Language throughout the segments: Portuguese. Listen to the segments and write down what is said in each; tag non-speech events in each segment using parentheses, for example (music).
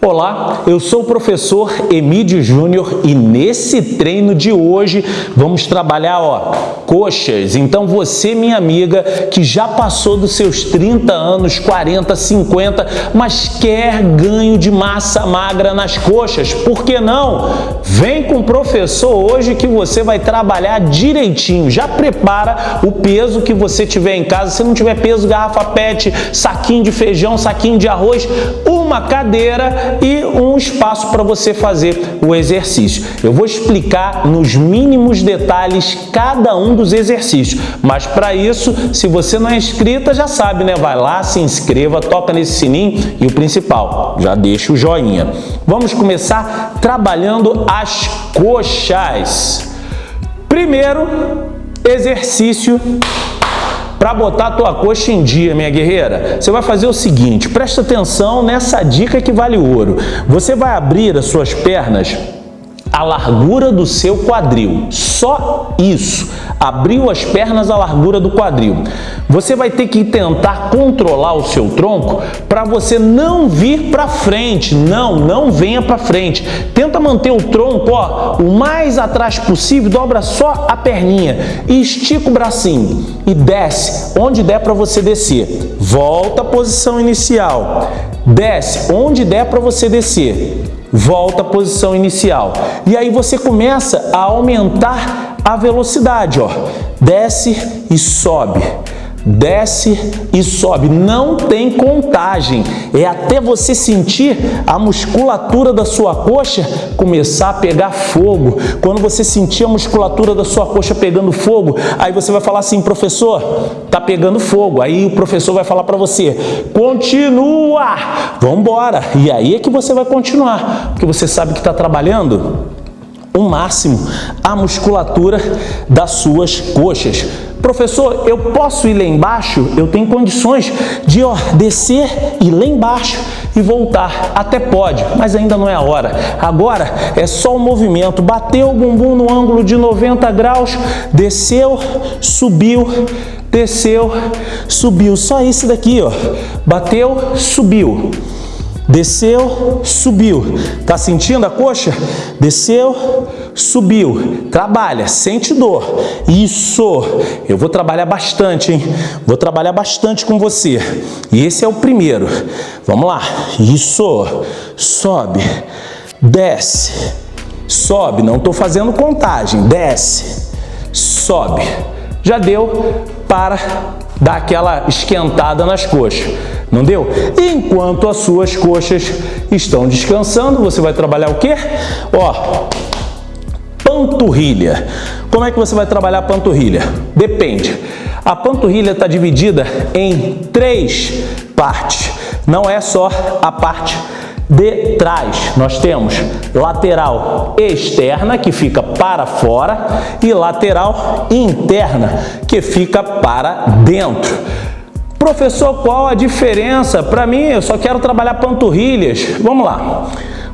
Olá, eu sou o professor Emílio Júnior e nesse treino de hoje vamos trabalhar ó, coxas. Então você, minha amiga, que já passou dos seus 30 anos, 40, 50, mas quer ganho de massa magra nas coxas, por que não? Vem com o professor hoje que você vai trabalhar direitinho. Já prepara o peso que você tiver em casa. Se não tiver peso, garrafa pet, saquinho de feijão, saquinho de arroz, uma cadeira e um espaço para você fazer o exercício. Eu vou explicar nos mínimos detalhes cada um dos exercícios, mas para isso, se você não é inscrita, já sabe, né? Vai lá, se inscreva, toca nesse sininho e o principal, já deixa o joinha. Vamos começar trabalhando as coxas. Primeiro exercício para botar a tua coxa em dia, minha guerreira, você vai fazer o seguinte, presta atenção nessa dica que vale ouro. Você vai abrir as suas pernas a largura do seu quadril. Só isso. Abriu as pernas à largura do quadril. Você vai ter que tentar controlar o seu tronco para você não vir para frente. Não, não venha para frente. Tenta manter o tronco ó, o mais atrás possível, dobra só a perninha e estica o bracinho e desce onde der para você descer. Volta à posição inicial. Desce onde der para você descer volta à posição inicial. E aí você começa a aumentar a velocidade, ó. Desce e sobe desce e sobe. Não tem contagem. É até você sentir a musculatura da sua coxa começar a pegar fogo. Quando você sentir a musculatura da sua coxa pegando fogo, aí você vai falar assim, professor, tá pegando fogo. Aí o professor vai falar para você, continua, vamos. E aí é que você vai continuar, porque você sabe que está trabalhando o máximo a musculatura das suas coxas. Professor, eu posso ir lá embaixo? Eu tenho condições de ó, descer e lá embaixo e voltar. Até pode, mas ainda não é a hora. Agora é só o movimento. Bateu o bumbum no ângulo de 90 graus, desceu, subiu, desceu, subiu. Só esse daqui, ó. Bateu, subiu. Desceu, subiu. Tá sentindo a coxa? Desceu, subiu. Trabalha, sente dor. Isso. Eu vou trabalhar bastante, hein? Vou trabalhar bastante com você. E esse é o primeiro. Vamos lá. Isso. Sobe. Desce. Sobe. Não estou fazendo contagem. Desce. Sobe. Já deu para dar aquela esquentada nas coxas. Não deu? Enquanto as suas coxas estão descansando, você vai trabalhar o quê? Ó, panturrilha. Como é que você vai trabalhar a panturrilha? Depende. A panturrilha está dividida em três partes. Não é só a parte de trás. Nós temos lateral externa, que fica para fora, e lateral interna, que fica para dentro. Professor, qual a diferença? Para mim, eu só quero trabalhar panturrilhas. Vamos lá.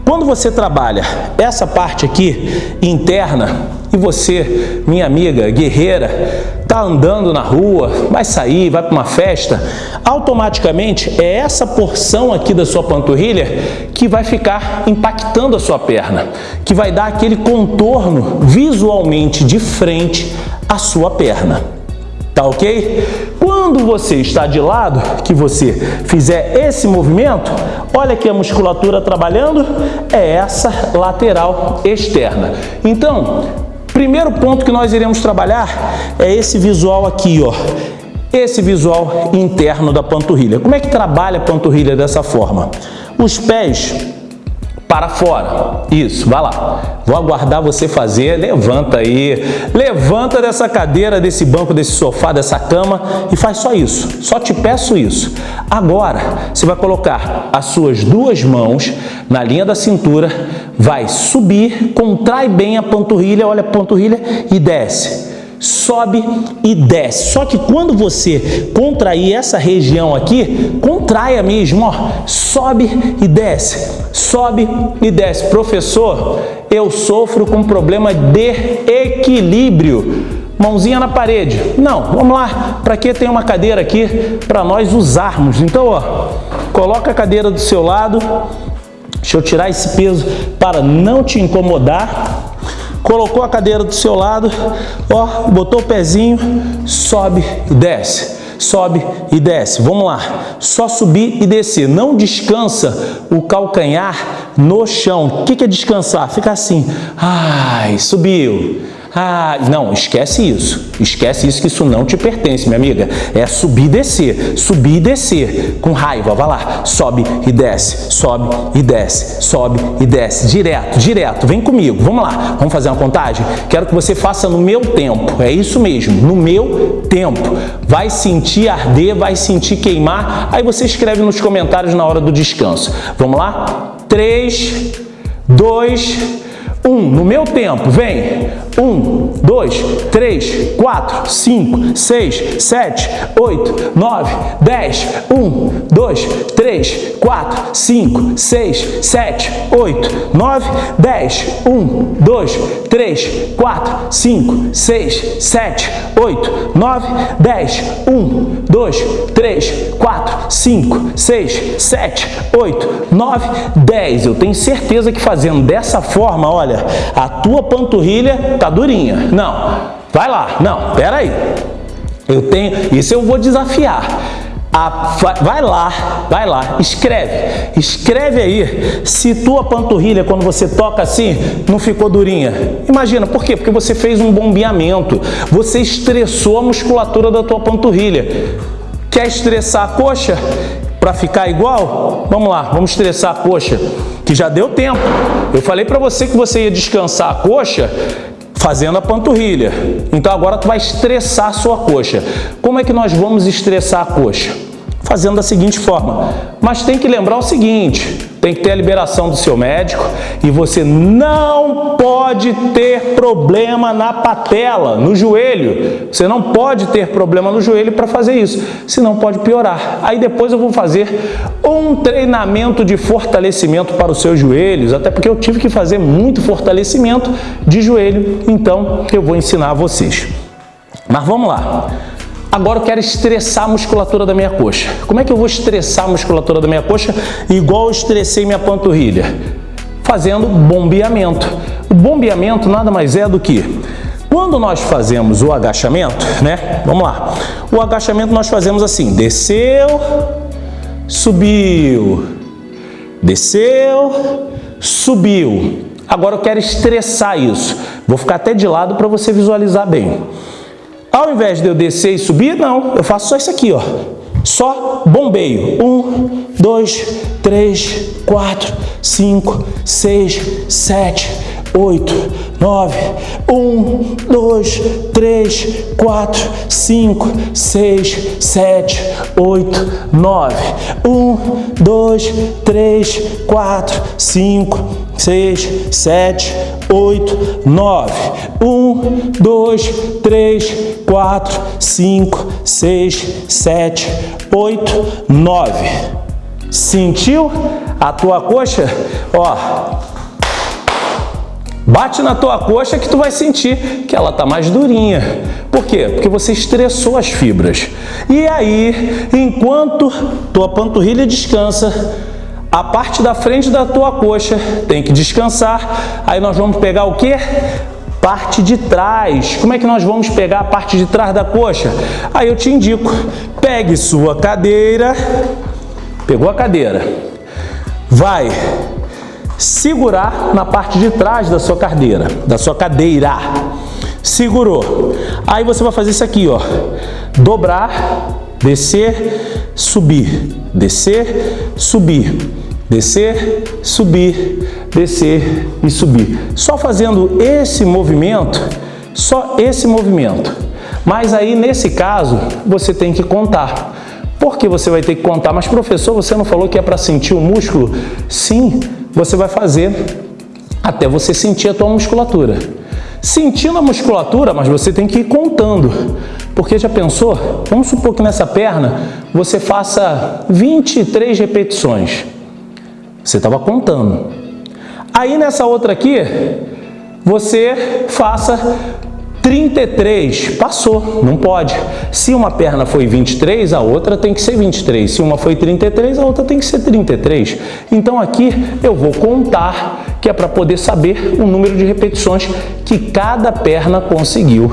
Quando você trabalha essa parte aqui interna e você, minha amiga guerreira, está andando na rua, vai sair, vai para uma festa, automaticamente é essa porção aqui da sua panturrilha que vai ficar impactando a sua perna, que vai dar aquele contorno visualmente de frente à sua perna. Tá ok? Quando você está de lado, que você fizer esse movimento, olha aqui a musculatura trabalhando, é essa lateral externa. Então, primeiro ponto que nós iremos trabalhar é esse visual aqui, ó. Esse visual interno da panturrilha. Como é que trabalha a panturrilha dessa forma? Os pés para fora. Isso, vai lá. Vou aguardar você fazer. Levanta aí. Levanta dessa cadeira, desse banco, desse sofá, dessa cama e faz só isso. Só te peço isso. Agora, você vai colocar as suas duas mãos na linha da cintura, vai subir, contrai bem a panturrilha, olha a panturrilha e desce sobe e desce. Só que quando você contrair essa região aqui, contraia mesmo, ó, sobe e desce, sobe e desce. Professor, eu sofro com problema de equilíbrio. Mãozinha na parede. Não, vamos lá. Para que tem uma cadeira aqui para nós usarmos? Então, ó, coloca a cadeira do seu lado, Deixa eu tirar esse peso para não te incomodar. Colocou a cadeira do seu lado, ó, botou o pezinho, sobe e desce sobe e desce. Vamos lá, só subir e descer. Não descansa o calcanhar no chão. O que é descansar? Fica assim, ai, subiu, ah, não, esquece isso. Esquece isso que isso não te pertence, minha amiga. É subir e descer, subir e descer. Com raiva, vai lá. Sobe e desce, sobe e desce, sobe e desce. Direto, direto. Vem comigo, vamos lá. Vamos fazer uma contagem? Quero que você faça no meu tempo. É isso mesmo, no meu tempo. Vai sentir arder, vai sentir queimar. Aí você escreve nos comentários na hora do descanso. Vamos lá? 3, 2, 1. No meu tempo, vem. 1, 2, 3, 4, 5, 6, 7, 8, 9, 10. 1, 2, 3, 4, 5, 6, 7, 8, 9, 10. 1, 2, 3, 4, 5, 6, 7, 8, 9, 10. 1, 2, 3, 4, 5, 6, 7, 8, 9, 10. Eu tenho certeza que fazendo dessa forma, olha, a tua panturrilha tá durinha. Não, vai lá. Não, pera aí. Eu tenho, isso eu vou desafiar. A, vai lá, vai lá, escreve, escreve aí se tua panturrilha, quando você toca assim, não ficou durinha. Imagina, por quê? Porque você fez um bombeamento, você estressou a musculatura da tua panturrilha. Quer estressar a coxa para ficar igual? Vamos lá, vamos estressar a coxa, que já deu tempo. Eu falei para você que você ia descansar a coxa fazendo a panturrilha. Então agora tu vai estressar a sua coxa. Como é que nós vamos estressar a coxa? Fazendo da seguinte forma. Mas tem que lembrar o seguinte, tem que ter a liberação do seu médico e você não pode ter problema na patela, no joelho. Você não pode ter problema no joelho para fazer isso, senão pode piorar. Aí depois eu vou fazer um treinamento de fortalecimento para os seus joelhos, até porque eu tive que fazer muito fortalecimento de joelho, então eu vou ensinar a vocês. Mas vamos lá. Agora eu quero estressar a musculatura da minha coxa. Como é que eu vou estressar a musculatura da minha coxa igual eu estressei minha panturrilha? Fazendo bombeamento. O bombeamento nada mais é do que quando nós fazemos o agachamento, né? Vamos lá. O agachamento nós fazemos assim: desceu, subiu, desceu, subiu. Agora eu quero estressar isso. Vou ficar até de lado para você visualizar bem. Ao invés de eu descer e subir, não, eu faço só isso aqui, ó. Só bombeio. Um, dois, três, quatro, cinco, seis, sete, oito, nove. Um, dois, três, quatro, cinco, seis, sete, oito, nove. Um, dois, três, quatro, cinco, seis, sete, oito, nove. Um, dois, três, 4, 5, 6, 7, 8, 9. Sentiu a tua coxa? Ó, bate na tua coxa que tu vai sentir que ela tá mais durinha. Por quê? Porque você estressou as fibras. E aí, enquanto tua panturrilha descansa, a parte da frente da tua coxa tem que descansar. Aí nós vamos pegar o que? parte de trás. Como é que nós vamos pegar a parte de trás da coxa? Aí eu te indico, pegue sua cadeira, pegou a cadeira, vai segurar na parte de trás da sua cadeira, da sua cadeira. Segurou. Aí você vai fazer isso aqui, ó. Dobrar, descer, subir, descer, subir descer, subir, descer e subir. Só fazendo esse movimento, só esse movimento. Mas aí, nesse caso, você tem que contar. Por que você vai ter que contar? Mas, professor, você não falou que é para sentir o músculo? Sim, você vai fazer até você sentir a tua musculatura. Sentindo a musculatura, mas você tem que ir contando. Porque já pensou? Vamos supor que nessa perna você faça 23 repetições. Você estava contando. Aí nessa outra aqui, você faça 33, passou, não pode. Se uma perna foi 23, a outra tem que ser 23. Se uma foi 33, a outra tem que ser 33. Então aqui eu vou contar, que é para poder saber o número de repetições que cada perna conseguiu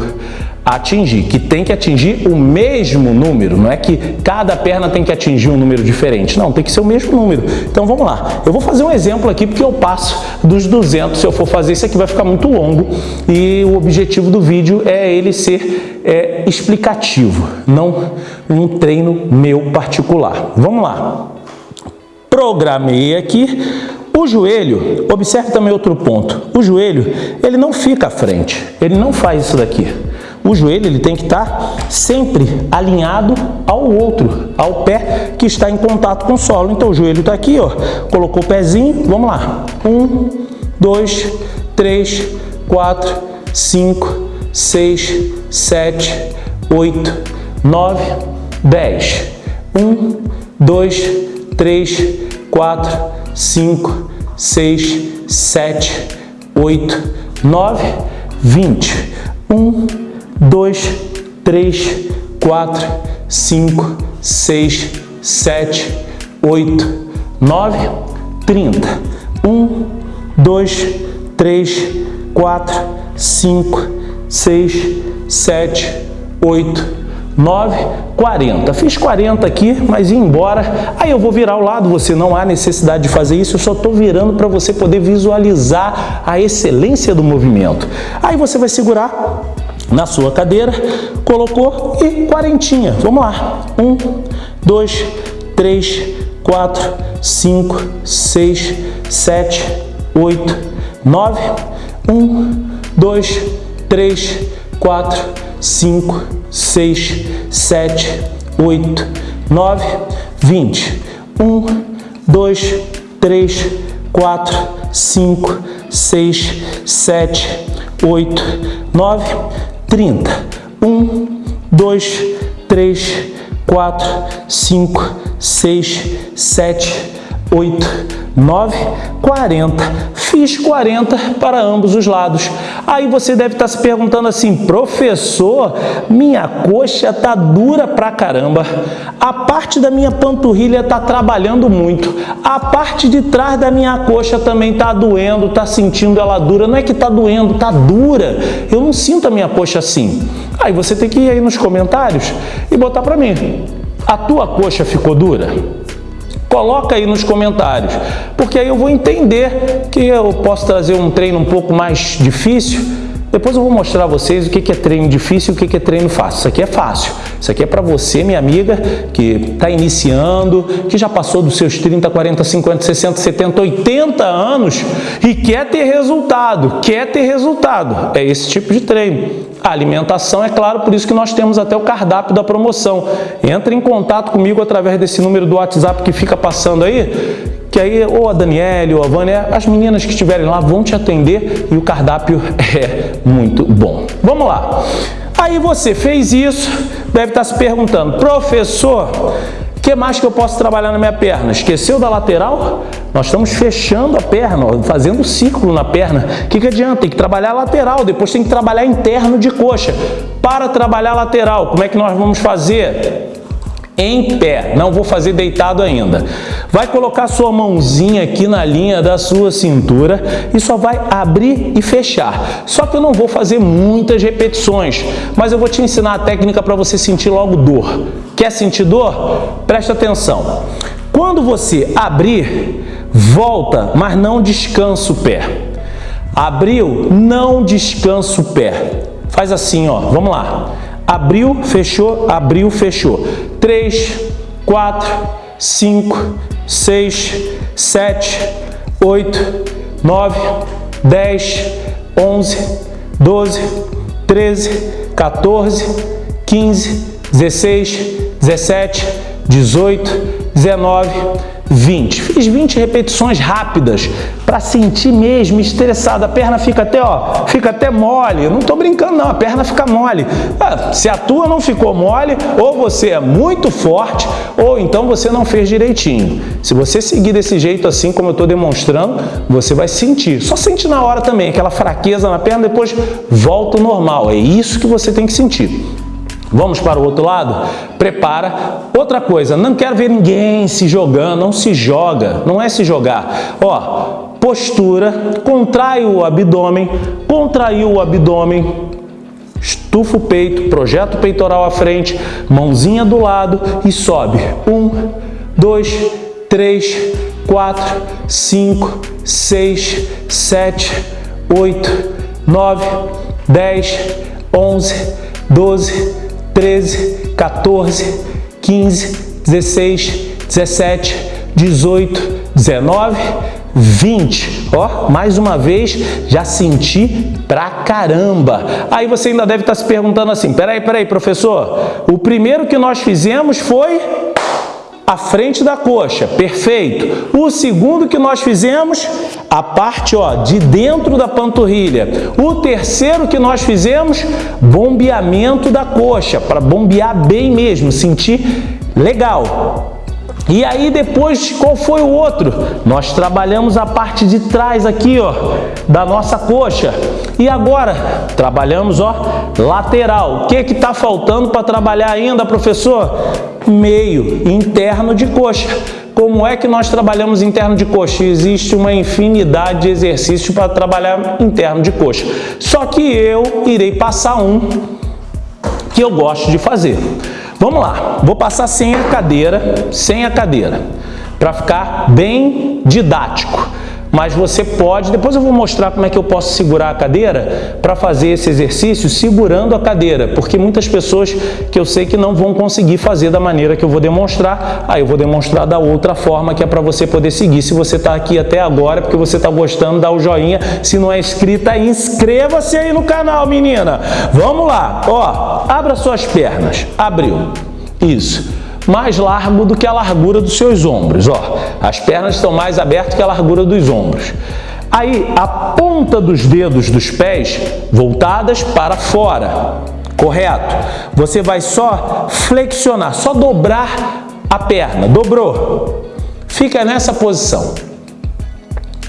atingir, que tem que atingir o mesmo número, não é que cada perna tem que atingir um número diferente, não, tem que ser o mesmo número. Então vamos lá, eu vou fazer um exemplo aqui porque eu passo dos 200, se eu for fazer isso aqui vai ficar muito longo. E o objetivo do vídeo é ele ser é, explicativo, não um treino meu particular. Vamos lá, programei aqui, o joelho, observe também outro ponto, o joelho ele não fica à frente, ele não faz isso daqui. O joelho ele tem que estar sempre alinhado ao outro, ao pé que está em contato com o solo. Então o joelho está aqui, ó, colocou o pezinho, vamos lá. Um, dois, três, quatro, cinco, seis, sete, oito, nove, dez. Um, dois, três, quatro, cinco, seis, sete, oito, nove, vinte. Um, 2, 3, 4, 5, 6, 7, 8, 9, 30. 1, 2, 3, 4, 5, 6, 7, 8, 9, 40. Fiz 40 aqui, mas ia embora. Aí eu vou virar ao lado, você não há necessidade de fazer isso, eu só estou virando para você poder visualizar a excelência do movimento. Aí você vai segurar na sua cadeira, colocou e quarentinha. Vamos lá. Um, dois, três, quatro, cinco, seis, sete, oito, nove. Um, dois, três, quatro, cinco, seis, sete, oito, nove, vinte. Um, dois, três, quatro, cinco, seis, sete, oito, nove, 30. 1, 2, 3, 4, 5, 6, 7, 8, 9, 40. Fiz 40 para ambos os lados. Aí você deve estar se perguntando assim, professor, minha coxa está dura pra caramba. A parte da minha panturrilha está trabalhando muito. A parte de trás da minha coxa também está doendo, está sentindo ela dura. Não é que está doendo, está dura. Eu não sinto a minha coxa assim. Aí você tem que ir aí nos comentários e botar para mim. A tua coxa ficou dura? Coloca aí nos comentários, porque aí eu vou entender que eu posso trazer um treino um pouco mais difícil. Depois eu vou mostrar a vocês o que é treino difícil e o que é treino fácil. Isso aqui é fácil. Isso aqui é para você, minha amiga, que está iniciando, que já passou dos seus 30, 40, 50, 60, 70, 80 anos e quer ter resultado, quer ter resultado. É esse tipo de treino. A alimentação, é claro, por isso que nós temos até o cardápio da promoção. Entre em contato comigo através desse número do WhatsApp que fica passando aí, que aí ou a Daniele ou a Vânia, as meninas que estiverem lá vão te atender e o cardápio (laughs) é muito bom. Vamos lá. Aí você fez isso, deve estar se perguntando, professor, o que mais que eu posso trabalhar na minha perna? Esqueceu da lateral? Nós estamos fechando a perna, fazendo círculo na perna. O que, que adianta? Tem que trabalhar lateral, depois tem que trabalhar interno de coxa. Para trabalhar lateral, como é que nós vamos fazer? Em pé, não vou fazer deitado ainda. Vai colocar sua mãozinha aqui na linha da sua cintura e só vai abrir e fechar. Só que eu não vou fazer muitas repetições, mas eu vou te ensinar a técnica para você sentir logo dor. Quer sentir dor? Presta atenção. Quando você abrir, volta, mas não descansa o pé. Abriu, não descansa o pé. Faz assim, ó. Vamos lá. Abriu, fechou, abriu, fechou. 3, 4, 5, 6, 7, 8, 9, 10, 11, 12, 13, 14, 15, 16, 17, 18, 19, 20. Fiz 20 repetições rápidas para sentir mesmo estressado. A perna fica até, ó, fica até mole. não estou brincando não, a perna fica mole. Ah, se a tua não ficou mole, ou você é muito forte, ou então você não fez direitinho. Se você seguir desse jeito assim, como eu estou demonstrando, você vai sentir. Só sente na hora também, aquela fraqueza na perna, depois volta ao normal. É isso que você tem que sentir. Vamos para o outro lado? Prepara. Outra coisa, não quero ver ninguém se jogando, não se joga, não é se jogar. Ó, postura, contrai o abdômen, contraiu o abdômen, estufa o peito, projeta o peitoral à frente, mãozinha do lado e sobe. Um, dois, três, quatro, cinco, seis, sete, oito, nove, dez, onze, doze, 13, 14, 15, 16, 17, 18, 19, 20. Ó, mais uma vez, já senti pra caramba. Aí você ainda deve estar se perguntando assim, peraí, peraí, professor, o primeiro que nós fizemos foi a frente da coxa, perfeito. O segundo que nós fizemos, a parte ó, de dentro da panturrilha. O terceiro que nós fizemos, bombeamento da coxa, para bombear bem mesmo, sentir legal. E aí depois, qual foi o outro? Nós trabalhamos a parte de trás aqui, ó, da nossa coxa. E agora, trabalhamos, ó, lateral. O que que tá faltando para trabalhar ainda, professor? Meio, interno de coxa. Como é que nós trabalhamos interno de coxa? Existe uma infinidade de exercícios para trabalhar interno de coxa. Só que eu irei passar um que eu gosto de fazer. Vamos lá, vou passar sem a cadeira, sem a cadeira, para ficar bem didático. Mas você pode, depois eu vou mostrar como é que eu posso segurar a cadeira para fazer esse exercício segurando a cadeira, porque muitas pessoas que eu sei que não vão conseguir fazer da maneira que eu vou demonstrar, aí eu vou demonstrar da outra forma que é para você poder seguir. Se você está aqui até agora, porque você está gostando, dá o joinha. Se não é inscrita, inscreva-se aí no canal, menina. Vamos lá, ó, abra suas pernas, abriu, isso mais largo do que a largura dos seus ombros. Ó, as pernas estão mais abertas que a largura dos ombros. Aí, a ponta dos dedos dos pés voltadas para fora. Correto? Você vai só flexionar, só dobrar a perna. Dobrou. Fica nessa posição.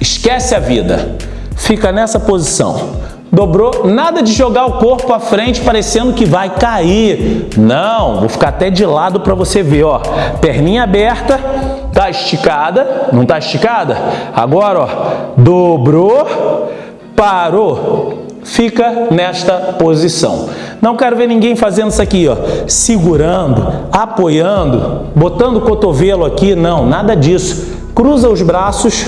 Esquece a vida. Fica nessa posição dobrou, nada de jogar o corpo à frente parecendo que vai cair. Não, vou ficar até de lado para você ver, ó. Perninha aberta, tá esticada, não tá esticada? Agora, ó, dobrou, parou. Fica nesta posição. Não quero ver ninguém fazendo isso aqui, ó, segurando, apoiando, botando o cotovelo aqui, não, nada disso. Cruza os braços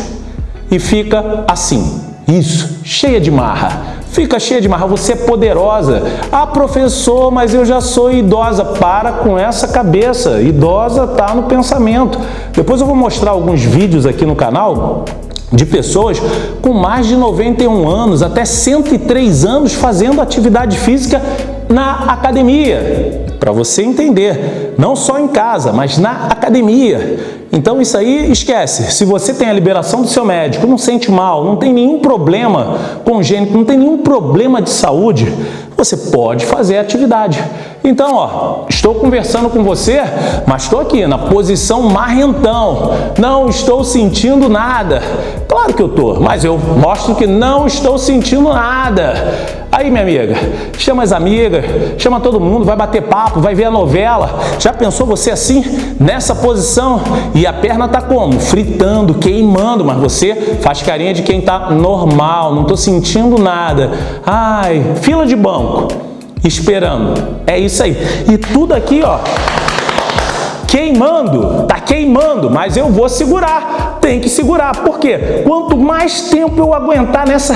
e fica assim. Isso, cheia de marra. Fica cheia de marra, você é poderosa. Ah, professor, mas eu já sou idosa. Para com essa cabeça. Idosa está no pensamento. Depois eu vou mostrar alguns vídeos aqui no canal de pessoas com mais de 91 anos, até 103 anos fazendo atividade física na academia. Para você entender, não só em casa, mas na academia. Então isso aí esquece. Se você tem a liberação do seu médico, não sente mal, não tem nenhum problema congênito, não tem nenhum problema de saúde, você pode fazer a atividade. Então, ó, estou conversando com você, mas estou aqui na posição marrentão. Não estou sentindo nada. Claro que eu estou, mas eu mostro que não estou sentindo nada. Aí, minha amiga, chama as amigas, chama todo mundo, vai bater papo, vai ver a novela. Já pensou você assim, nessa posição? E a perna tá como? Fritando, queimando, mas você faz carinha de quem tá normal, não tô sentindo nada. Ai, fila de banco, esperando. É isso aí. E tudo aqui, ó, queimando, tá queimando, mas eu vou segurar, tem que segurar, por quê? Quanto mais tempo eu aguentar nessa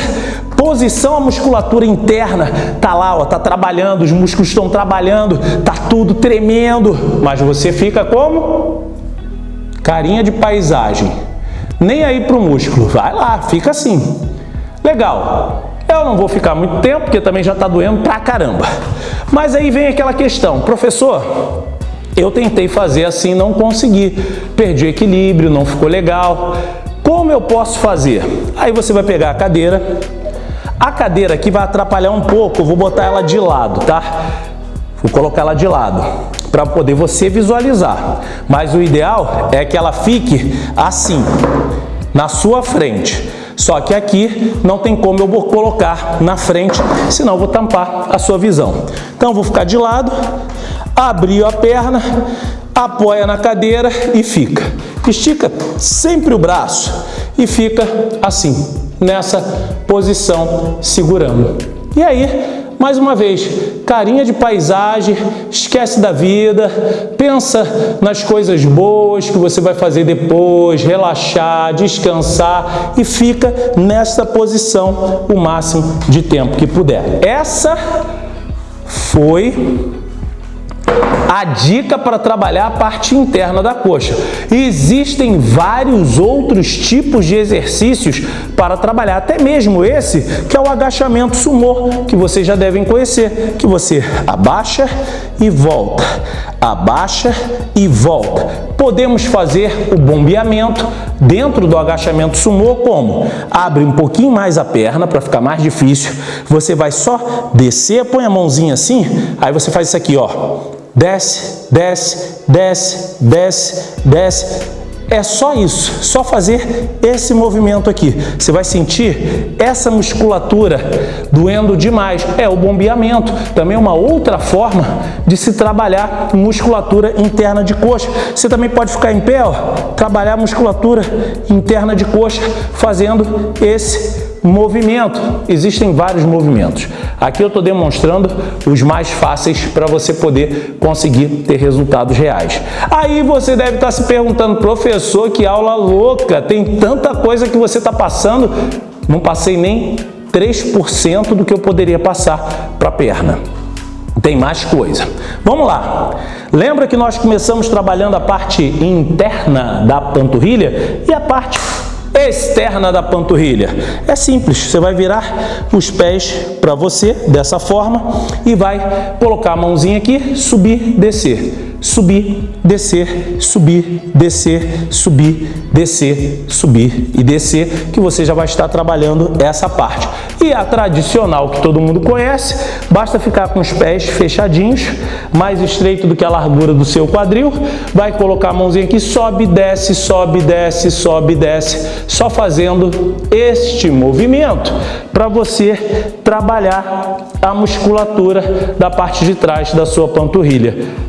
posição, a musculatura interna tá lá, ó, tá trabalhando, os músculos estão trabalhando, tá tudo tremendo, mas você fica como? Carinha de paisagem, nem aí pro músculo, vai lá, fica assim. Legal, eu não vou ficar muito tempo, porque também já está doendo pra caramba. Mas aí vem aquela questão, professor, Eu tentei fazer assim, não consegui. Perdi o equilíbrio, não ficou legal. Como eu posso fazer? Aí você vai pegar a cadeira. A cadeira aqui vai atrapalhar um pouco, eu vou botar ela de lado, tá? Vou colocar ela de lado para poder você visualizar. Mas o ideal é que ela fique assim, na sua frente. Só que aqui não tem como eu colocar na frente, senão vou tampar a sua visão. Então, vou ficar de lado, abrir a perna, apoia na cadeira e fica. Estica sempre o braço e fica assim, nessa posição, segurando. E aí, mais uma vez, carinha de paisagem, esquece da vida, pensa nas coisas boas que você vai fazer depois, relaxar, descansar e fica nessa posição o máximo de tempo que puder. Essa foi a dica para trabalhar a parte interna da coxa. Existem vários outros tipos de exercícios para trabalhar, até mesmo esse que é o agachamento sumô, que vocês já devem conhecer, que você abaixa e volta, abaixa e volta. Podemos fazer o bombeamento dentro do agachamento sumô como? Abre um pouquinho mais a perna para ficar mais difícil, você vai só descer, põe a mãozinha assim, aí você faz isso aqui, ó, desce, desce, desce, desce, desce. É só isso, só fazer esse movimento aqui. Você vai sentir essa musculatura doendo demais. É o bombeamento, também é uma outra forma de se trabalhar musculatura interna de coxa. Você também pode ficar em pé, ó, trabalhar musculatura interna de coxa fazendo esse movimento. Existem vários movimentos. Aqui eu estou demonstrando os mais fáceis para você poder conseguir ter resultados reais. Aí você deve estar se perguntando, professor, que aula louca, tem tanta coisa que você está passando. Não passei nem 3% do que eu poderia passar para a perna. Tem mais coisa. Vamos lá. Lembra que nós começamos trabalhando a parte interna da panturrilha e a parte externa da panturrilha. É simples, você vai virar os pés para você dessa forma e vai colocar a mãozinha aqui, subir, descer subir, descer, subir, descer, subir, descer, subir e descer, que você já vai estar trabalhando essa parte. E a tradicional que todo mundo conhece, basta ficar com os pés fechadinhos, mais estreito do que a largura do seu quadril, vai colocar a mãozinha aqui, sobe, desce, sobe, desce, sobe, desce, só fazendo este movimento para você trabalhar a musculatura da parte de trás da sua panturrilha.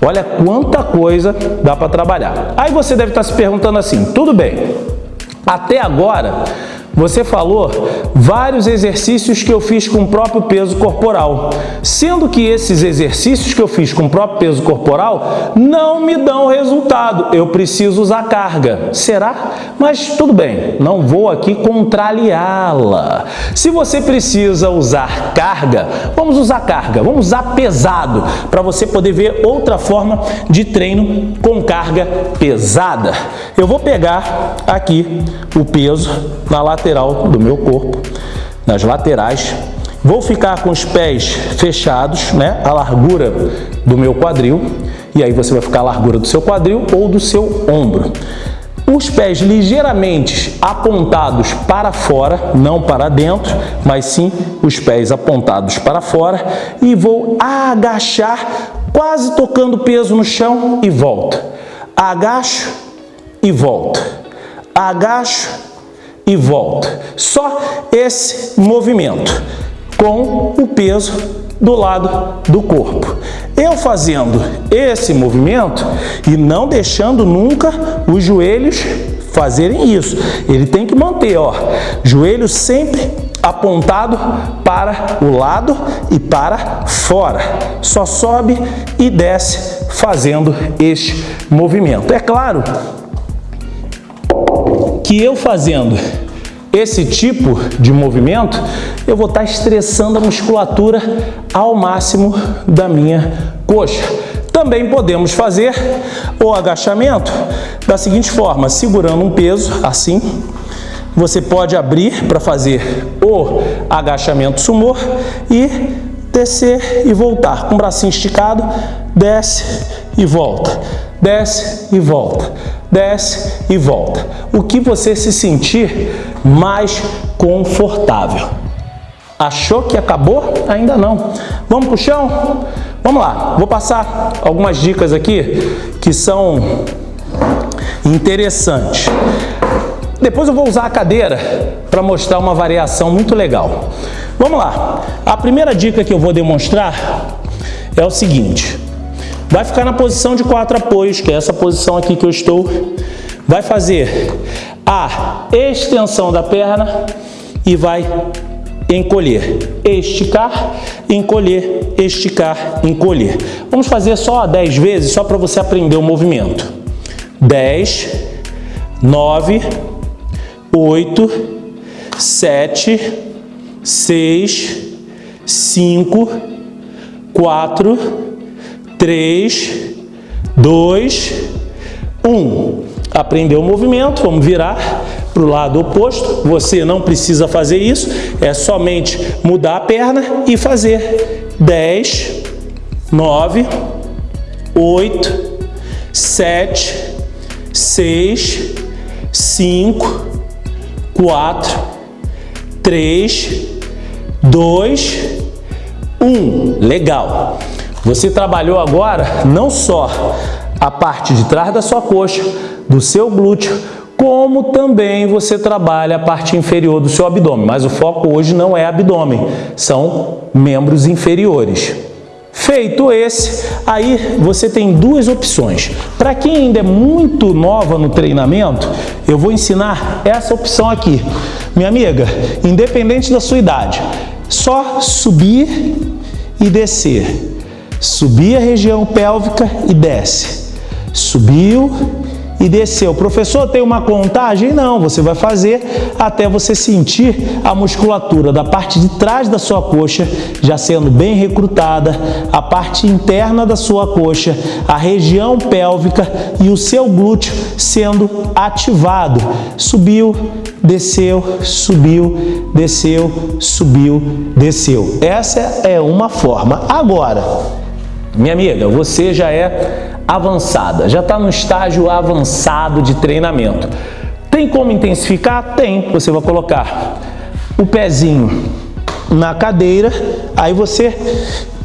Olha quanta coisa dá para trabalhar. Aí você deve estar se perguntando assim, tudo bem, até agora você falou vários exercícios que eu fiz com o próprio peso corporal, sendo que esses exercícios que eu fiz com o próprio peso corporal não me dão resultado, eu preciso usar carga. Será? Mas tudo bem, não vou aqui contrariá-la. Se você precisa usar carga, vamos usar carga, vamos usar pesado, para você poder ver outra forma de treino com carga pesada. Eu vou pegar aqui o peso na lateral lateral do meu corpo, nas laterais. Vou ficar com os pés fechados, né, a largura do meu quadril, e aí você vai ficar a largura do seu quadril ou do seu ombro. Os pés ligeiramente apontados para fora, não para dentro, mas sim os pés apontados para fora e vou agachar, quase tocando peso no chão e volta. Agacho e volta. Agacho e volta. Só esse movimento com o peso do lado do corpo. Eu fazendo esse movimento e não deixando nunca os joelhos fazerem isso. Ele tem que manter, ó, joelho sempre apontado para o lado e para fora. Só sobe e desce fazendo este movimento. É claro que eu fazendo esse tipo de movimento, eu vou estar estressando a musculatura ao máximo da minha coxa. Também podemos fazer o agachamento da seguinte forma, segurando um peso assim, você pode abrir para fazer o agachamento sumô e descer e voltar. Com o bracinho esticado, desce e volta, desce e volta, desce e volta. O que você se sentir mais confortável. Achou que acabou? Ainda não. Vamos para o chão? Vamos lá, vou passar algumas dicas aqui que são interessantes. Depois eu vou usar a cadeira para mostrar uma variação muito legal. Vamos lá. A primeira dica que eu vou demonstrar é o seguinte. Vai ficar na posição de quatro apoios, que é essa posição aqui que eu estou. Vai fazer a extensão da perna e vai encolher, esticar, encolher, esticar, encolher. Vamos fazer só 10 vezes, só para você aprender o movimento. 10, 9, 8, 7, 6, 5, 4, 3, 2, 1. Aprendeu o movimento, vamos virar para o lado oposto. Você não precisa fazer isso, é somente mudar a perna e fazer 10, 9, 8, 7, 6, 5, 4, 3, 2, 1. Legal. Você trabalhou agora não só a parte de trás da sua coxa, do seu glúteo, como também você trabalha a parte inferior do seu abdômen, mas o foco hoje não é abdômen, são membros inferiores. Feito esse, aí você tem duas opções. Para quem ainda é muito nova no treinamento, eu vou ensinar essa opção aqui. Minha amiga, independente da sua idade, só subir e descer. Subir a região pélvica e desce. Subiu e desceu. Professor, tem uma contagem? Não, você vai fazer até você sentir a musculatura da parte de trás da sua coxa já sendo bem recrutada, a parte interna da sua coxa, a região pélvica e o seu glúteo sendo ativado. Subiu, desceu, subiu, desceu, subiu, desceu. Essa é uma forma. Agora, minha amiga, você já é avançada, já está no estágio avançado de treinamento. Tem como intensificar? Tem. Você vai colocar o pezinho na cadeira, aí você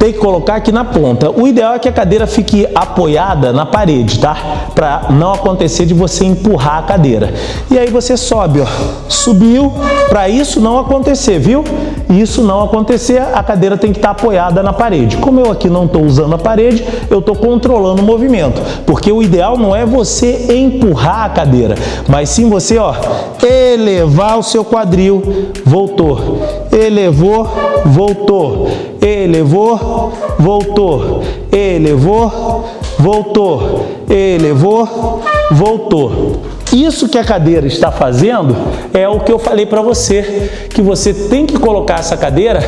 tem que colocar aqui na ponta. O ideal é que a cadeira fique apoiada na parede, tá? Para não acontecer de você empurrar a cadeira. E aí você sobe, ó. Subiu, para isso não acontecer, viu? Isso não acontecer, a cadeira tem que estar tá apoiada na parede. Como eu aqui não estou usando a parede, eu estou controlando o movimento. Porque o ideal não é você empurrar a cadeira, mas sim você, ó, elevar o seu quadril, voltou. Elevou, voltou elevou, voltou, elevou, voltou, elevou, voltou. Isso que a cadeira está fazendo é o que eu falei para você, que você tem que colocar essa cadeira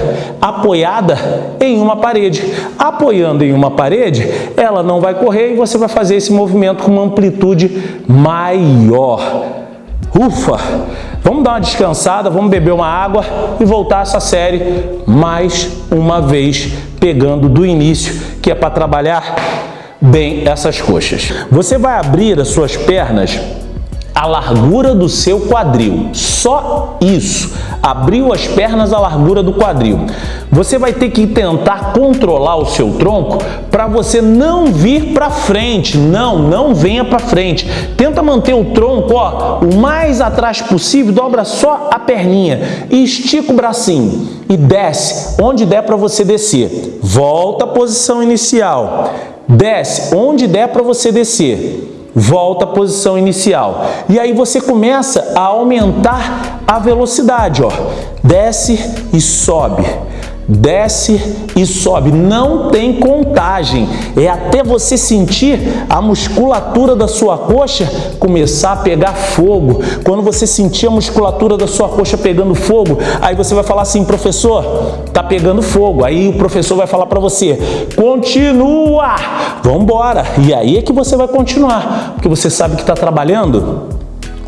apoiada em uma parede. Apoiando em uma parede, ela não vai correr e você vai fazer esse movimento com uma amplitude maior. Ufa! Vamos dar uma descansada, vamos beber uma água e voltar essa série mais uma vez, pegando do início, que é para trabalhar bem essas coxas. Você vai abrir as suas pernas a largura do seu quadril. Só isso. Abriu as pernas à largura do quadril. Você vai ter que tentar controlar o seu tronco para você não vir para frente. Não, não venha para frente. Tenta manter o tronco ó, o mais atrás possível, dobra só a perninha e estica o bracinho e desce onde der para você descer. Volta à posição inicial. Desce onde der para você descer volta à posição inicial. E aí você começa a aumentar a velocidade, ó. Desce e sobe desce e sobe. Não tem contagem. É até você sentir a musculatura da sua coxa começar a pegar fogo. Quando você sentir a musculatura da sua coxa pegando fogo, aí você vai falar assim, professor, tá pegando fogo. Aí o professor vai falar para você, continua, vamos. E aí é que você vai continuar, porque você sabe que está trabalhando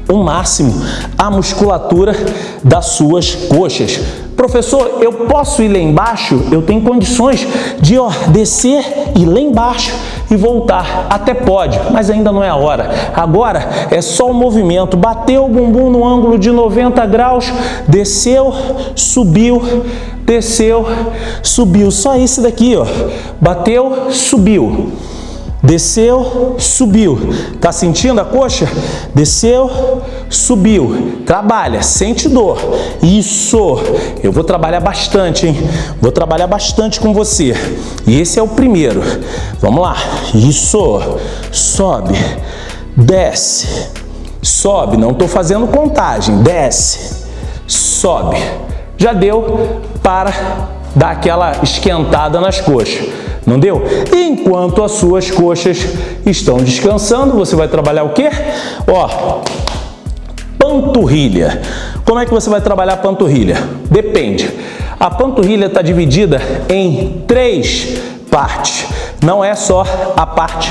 o máximo a musculatura das suas coxas. Professor, eu posso ir lá embaixo? Eu tenho condições de ó, descer e lá embaixo e voltar. Até pode, mas ainda não é a hora. Agora é só o movimento. Bateu o bumbum no ângulo de 90 graus, desceu, subiu, desceu, subiu. Só esse daqui, ó. Bateu, subiu. Desceu, subiu. Tá sentindo a coxa? Desceu, subiu. Trabalha, sente dor. Isso. Eu vou trabalhar bastante, hein? Vou trabalhar bastante com você. E esse é o primeiro. Vamos lá. Isso. Sobe. Desce. Sobe. Não estou fazendo contagem. Desce. Sobe. Já deu para dar aquela esquentada nas coxas. Não deu? Enquanto as suas coxas estão descansando, você vai trabalhar o quê? Ó, panturrilha. Como é que você vai trabalhar a panturrilha? Depende. A panturrilha está dividida em três partes. Não é só a parte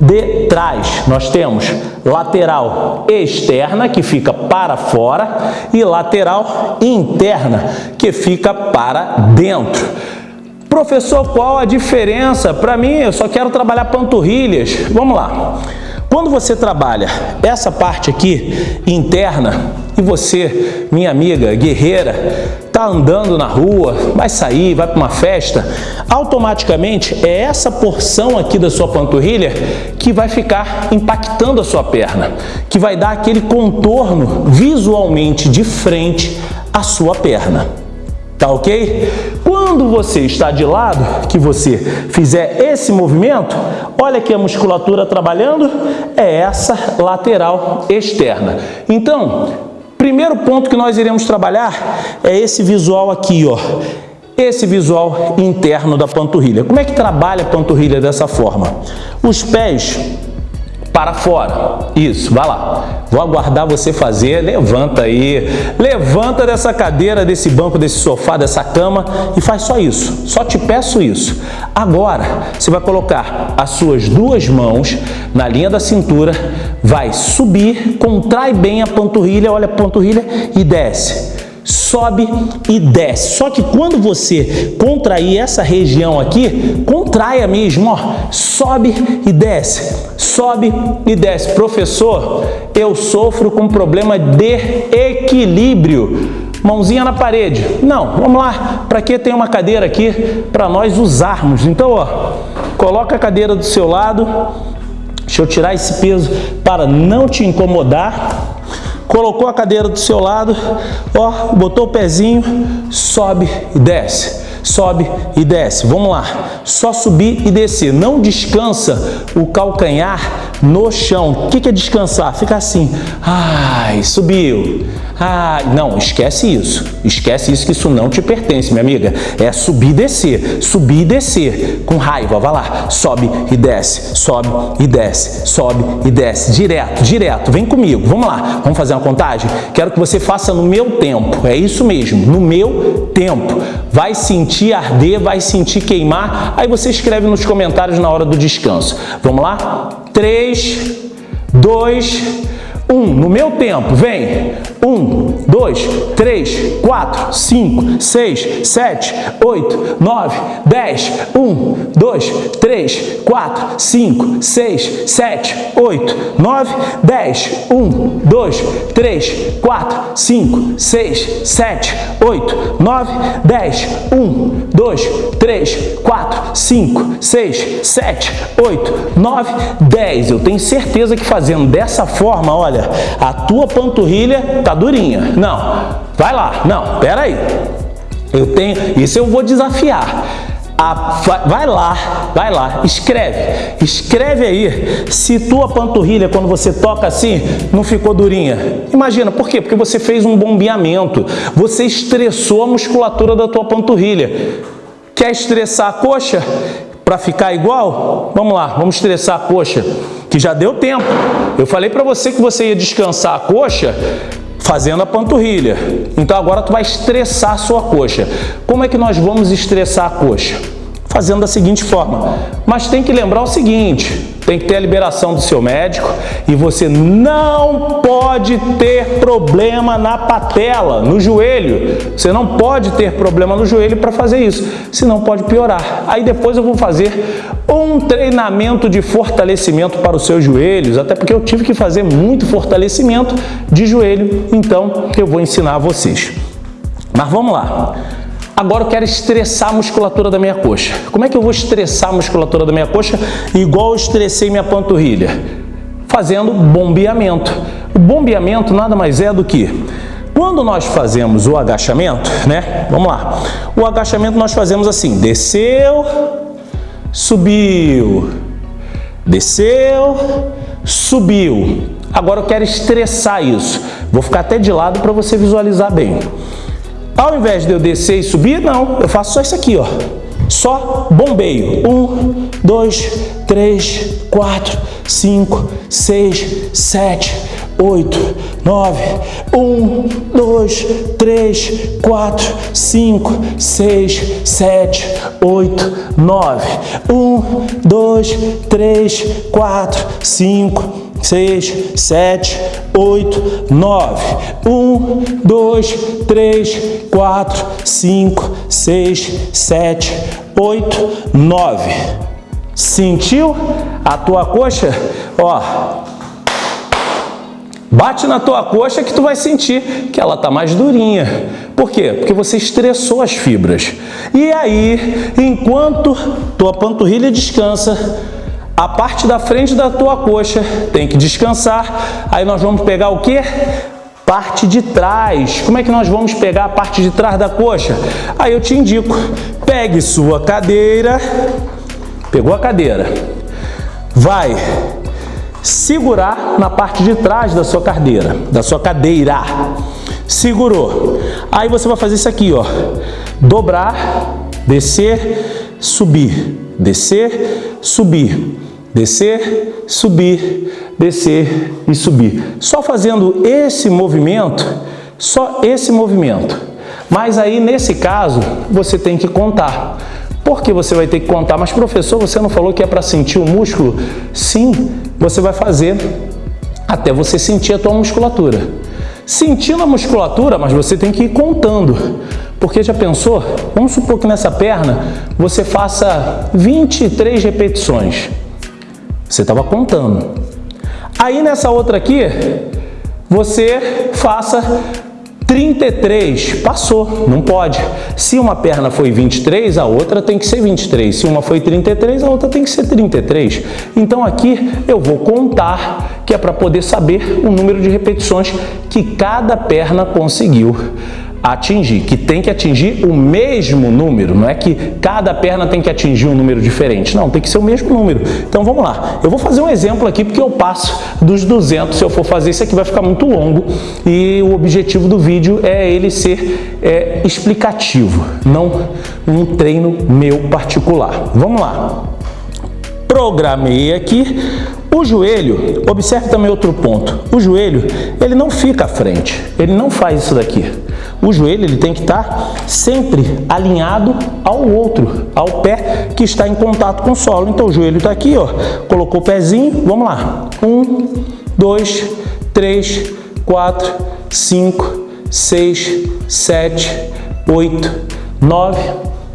de trás. Nós temos lateral externa, que fica para fora, e lateral interna, que fica para dentro. Professor, qual a diferença? Para mim, eu só quero trabalhar panturrilhas. Vamos lá. Quando você trabalha essa parte aqui interna e você, minha amiga guerreira, tá andando na rua, vai sair, vai para uma festa, automaticamente é essa porção aqui da sua panturrilha que vai ficar impactando a sua perna, que vai dar aquele contorno visualmente de frente à sua perna. Tá ok? Quando você está de lado, que você fizer esse movimento, olha aqui a musculatura trabalhando, é essa lateral externa. Então, primeiro ponto que nós iremos trabalhar é esse visual aqui, ó. Esse visual interno da panturrilha. Como é que trabalha a panturrilha dessa forma? Os pés para fora. Isso, vai lá. Vou aguardar você fazer. Levanta aí. Levanta dessa cadeira, desse banco, desse sofá, dessa cama e faz só isso. Só te peço isso. Agora, você vai colocar as suas duas mãos na linha da cintura, vai subir, contrai bem a panturrilha, olha a panturrilha e desce sobe e desce. Só que quando você contrair essa região aqui, contraia mesmo, ó, sobe e desce, sobe e desce. Professor, eu sofro com problema de equilíbrio. Mãozinha na parede. Não, vamos lá. Para que tem uma cadeira aqui para nós usarmos? Então, ó, coloca a cadeira do seu lado. Deixa eu tirar esse peso para não te incomodar colocou a cadeira do seu lado, ó, botou o pezinho, sobe e desce sobe e desce. Vamos lá, só subir e descer. Não descansa o calcanhar no chão. O que é descansar? Fica assim, ai, subiu. Ai, não, esquece isso. Esquece isso que isso não te pertence, minha amiga. É subir e descer, subir e descer. Com raiva, vai lá. Sobe e desce, sobe e desce, sobe e desce. Direto, direto. Vem comigo, vamos lá. Vamos fazer uma contagem? Quero que você faça no meu tempo. É isso mesmo, no meu tempo. Vai sentir arder, vai sentir queimar. Aí você escreve nos comentários na hora do descanso. Vamos lá? 3, 2, 1. No meu tempo, vem. 1, 2, 3, 4, 5, 6, 7, 8, 9, 10. 1, 2, 3, 4, 5, 6, 7, 8, 9, 10. 1, 2, 3, 4, 5, 6, 7, 8, 9, 10. 1, 2, 3, 4, 5, 6, 7, 8, 9, 10. Eu tenho certeza que fazendo dessa forma, olha, a tua panturrilha está durinha. Não, vai lá. Não, pera aí. Eu tenho, isso eu vou desafiar. A, vai lá, vai lá, escreve, escreve aí se tua panturrilha, quando você toca assim, não ficou durinha. Imagina, por quê? Porque você fez um bombeamento, você estressou a musculatura da tua panturrilha. Quer estressar a coxa para ficar igual? Vamos lá, vamos estressar a coxa, que já deu tempo. Eu falei para você que você ia descansar a coxa fazendo a panturrilha. Então agora tu vai estressar a sua coxa. Como é que nós vamos estressar a coxa? Fazendo da seguinte forma. Mas tem que lembrar o seguinte, tem que ter a liberação do seu médico e você não pode ter problema na patela, no joelho. Você não pode ter problema no joelho para fazer isso, senão pode piorar. Aí depois eu vou fazer um treinamento de fortalecimento para os seus joelhos, até porque eu tive que fazer muito fortalecimento de joelho, então eu vou ensinar a vocês. Mas vamos lá. Agora eu quero estressar a musculatura da minha coxa. Como é que eu vou estressar a musculatura da minha coxa igual eu estressei minha panturrilha? Fazendo bombeamento. O bombeamento nada mais é do que quando nós fazemos o agachamento, né? Vamos lá. O agachamento nós fazemos assim: desceu, subiu, desceu, subiu. Agora eu quero estressar isso. Vou ficar até de lado para você visualizar bem. Ao invés de eu descer e subir, não, eu faço só isso aqui, ó. Só bombeio. Um, dois, três, quatro, cinco, seis, sete, oito, nove. Um, dois, três, quatro, cinco, seis, sete, oito, nove. Um, dois, três, quatro, cinco, seis, sete, oito, nove. Um, dois, três, quatro, cinco, seis, sete, oito, nove. Sentiu a tua coxa? Ó, Bate na tua coxa que tu vai sentir que ela tá mais durinha. Por quê? Porque você estressou as fibras. E aí, enquanto tua panturrilha descansa, a parte da frente da tua coxa tem que descansar. Aí nós vamos pegar o que? Parte de trás. Como é que nós vamos pegar a parte de trás da coxa? Aí eu te indico. Pegue sua cadeira. Pegou a cadeira. Vai segurar na parte de trás da sua cadeira, da sua cadeira. Segurou. Aí você vai fazer isso aqui, ó. Dobrar, descer, subir, descer, subir descer, subir, descer e subir. Só fazendo esse movimento, só esse movimento. Mas aí, nesse caso, você tem que contar. Por que você vai ter que contar? Mas, professor, você não falou que é para sentir o músculo? Sim, você vai fazer até você sentir a tua musculatura. Sentindo a musculatura, mas você tem que ir contando. Porque já pensou? Vamos supor que nessa perna você faça 23 repetições. Você estava contando. Aí nessa outra aqui, você faça 33, passou, não pode. Se uma perna foi 23, a outra tem que ser 23. Se uma foi 33, a outra tem que ser 33. Então aqui eu vou contar, que é para poder saber o número de repetições que cada perna conseguiu atingir, que tem que atingir o mesmo número, não é que cada perna tem que atingir um número diferente, não, tem que ser o mesmo número. Então vamos lá, eu vou fazer um exemplo aqui porque eu passo dos 200, se eu for fazer isso aqui vai ficar muito longo e o objetivo do vídeo é ele ser é, explicativo, não um treino meu particular. Vamos lá. Programei aqui o joelho, observe também outro ponto, o joelho ele não fica à frente, ele não faz isso daqui. O joelho ele tem que estar sempre alinhado ao outro, ao pé que está em contato com o solo. Então o joelho está aqui, ó, colocou o pezinho, vamos lá. Um, dois, três, quatro, cinco, seis, sete, oito, nove,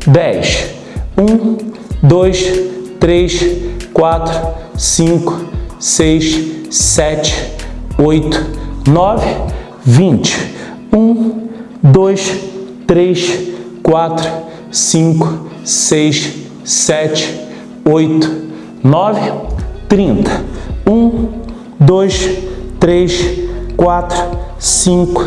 dez. Um, dois, três, quatro, cinco, seis, sete, oito, nove, vinte. Um, 2, 3, 4, 5, 6, 7, 8, 9, 30. 1, 2, 3, 4, 5,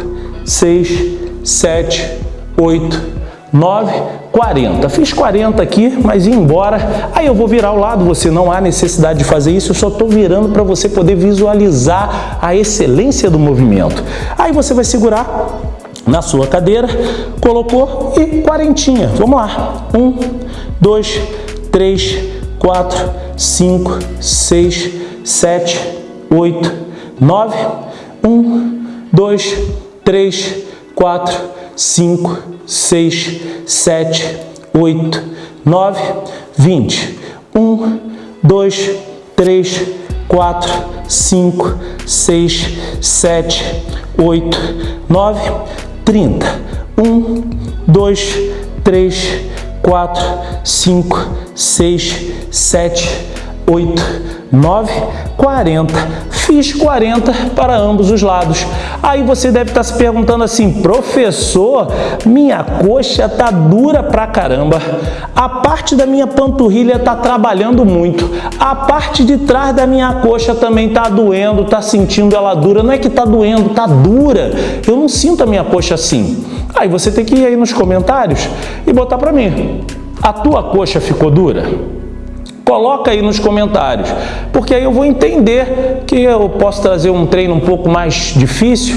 6, 7, 8, 9, 40. Fiz 40 aqui, mas ia embora. Aí eu vou virar ao lado, você não há necessidade de fazer isso, eu só estou virando para você poder visualizar a excelência do movimento. Aí você vai segurar na sua cadeira, colocou e quarentinha. Vamos lá. Um, dois, três, quatro, cinco, seis, sete, oito, nove. Um, dois, três, quatro, cinco, seis, sete, oito, nove, vinte. Um, dois, 3, 4, 5, 6, 7, 8, 9, 30. 1, 2, 3, 4, 5, 6, 7, 8, 9, 40 fiz 40 para ambos os lados. Aí você deve estar se perguntando assim, professor, minha coxa tá dura pra caramba, a parte da minha panturrilha tá trabalhando muito, a parte de trás da minha coxa também tá doendo, tá sentindo ela dura, não é que tá doendo, tá dura, eu não sinto a minha coxa assim. Aí você tem que ir aí nos comentários e botar para mim, a tua coxa ficou dura? Coloca aí nos comentários, porque aí eu vou entender que eu posso trazer um treino um pouco mais difícil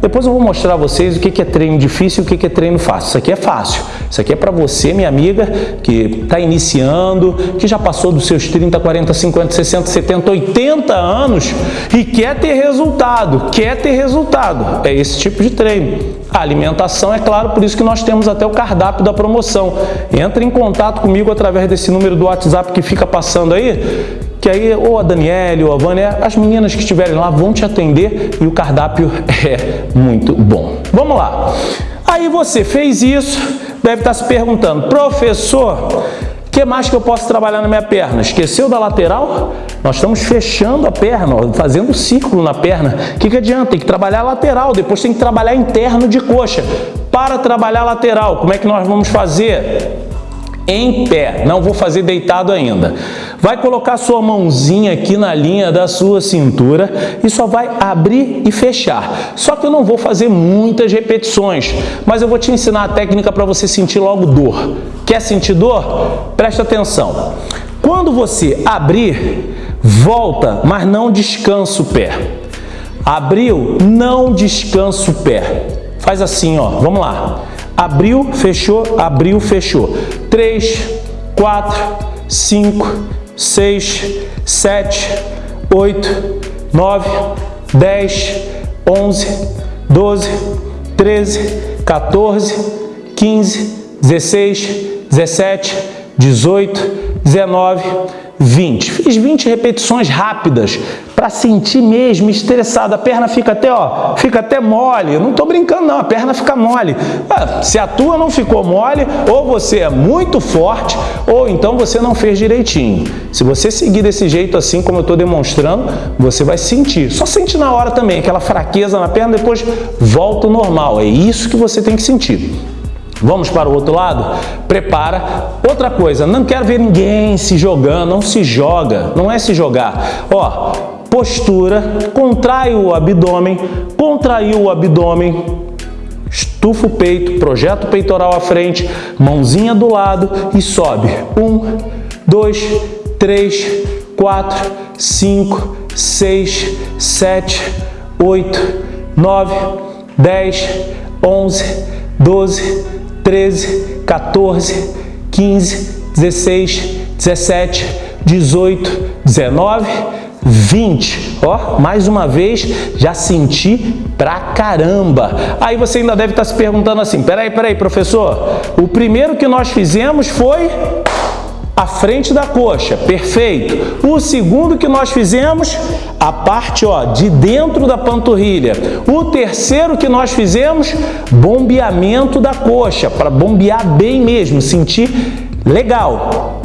depois eu vou mostrar a vocês o que é treino difícil e o que é treino fácil. Isso aqui é fácil. Isso aqui é para você, minha amiga, que está iniciando, que já passou dos seus 30, 40, 50, 60, 70, 80 anos e quer ter resultado, quer ter resultado. É esse tipo de treino. A alimentação, é claro, por isso que nós temos até o cardápio da promoção. Entre em contato comigo através desse número do WhatsApp que fica passando aí, que aí ou a Daniele ou a Vânia, as meninas que estiverem lá vão te atender e o cardápio (laughs) é muito bom. Vamos lá. Aí você fez isso, deve estar se perguntando, professor, que mais que eu posso trabalhar na minha perna? Esqueceu da lateral? Nós estamos fechando a perna, fazendo círculo na perna. O que, que adianta? Tem que trabalhar lateral, depois tem que trabalhar interno de coxa. Para trabalhar lateral, como é que nós vamos fazer? Em pé, não vou fazer deitado ainda. Vai colocar sua mãozinha aqui na linha da sua cintura e só vai abrir e fechar. Só que eu não vou fazer muitas repetições, mas eu vou te ensinar a técnica para você sentir logo dor. Quer sentir dor? Presta atenção. Quando você abrir, volta, mas não descansa o pé. Abriu, não descansa o pé. Faz assim, ó. Vamos lá. Abriu, fechou, abriu, fechou. 3, 4, 5, 6, 7, 8, 9, 10, 11, 12, 13, 14, 15, 16, 17, 18, 19, 20. Fiz 20 repetições rápidas para sentir mesmo estressado. A perna fica até, ó, fica até mole. Eu não estou brincando não, a perna fica mole. Ah, se a tua não ficou mole, ou você é muito forte, ou então você não fez direitinho. Se você seguir desse jeito assim como eu estou demonstrando, você vai sentir. Só sente na hora também, aquela fraqueza na perna, depois volta ao normal. É isso que você tem que sentir. Vamos para o outro lado? Prepara. Outra coisa, não quero ver ninguém se jogando, não se joga, não é se jogar. Ó, postura, contrai o abdômen, contraiu o abdômen, estufa o peito, projeta o peitoral à frente, mãozinha do lado e sobe. Um, dois, três, quatro, cinco, seis, sete, oito, nove, dez, onze, doze, 13, 14, 15, 16, 17, 18, 19, 20. Ó, mais uma vez, já senti pra caramba. Aí você ainda deve estar se perguntando assim, peraí, peraí, professor, o primeiro que nós fizemos foi a frente da coxa, perfeito. O segundo que nós fizemos, a parte ó, de dentro da panturrilha. O terceiro que nós fizemos, bombeamento da coxa, para bombear bem mesmo, sentir legal.